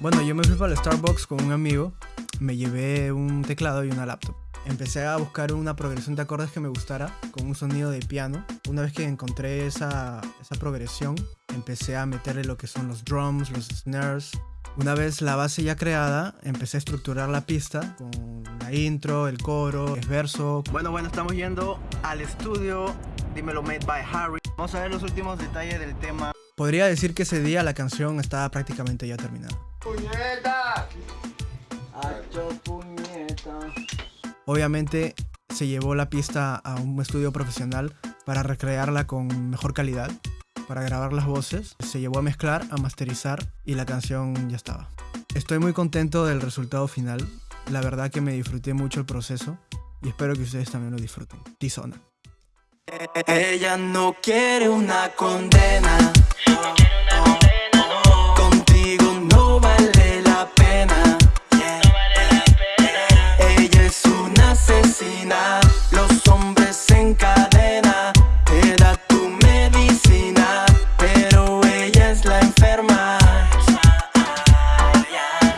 Bueno, yo me fui para el Starbucks con un amigo, me llevé un teclado y una laptop. Empecé a buscar una progresión de acordes que me gustara con un sonido de piano. Una vez que encontré esa, esa progresión, empecé a meterle lo que son los drums, los snares. Una vez la base ya creada, empecé a estructurar la pista con la intro, el coro, el verso. Bueno, bueno, estamos yendo al estudio, dímelo made by Harry. Vamos a ver los últimos detalles del tema. Podría decir que ese día la canción estaba prácticamente ya terminada. ¡Puñeta! ¡Hacho puñeta! Obviamente se llevó la pista a un estudio profesional para recrearla con mejor calidad, para grabar las voces. Se llevó a mezclar, a masterizar y la canción ya estaba. Estoy muy contento del resultado final. La verdad que me disfruté mucho el proceso y espero que ustedes también lo disfruten. Tizona. Ella no quiere una condena asesina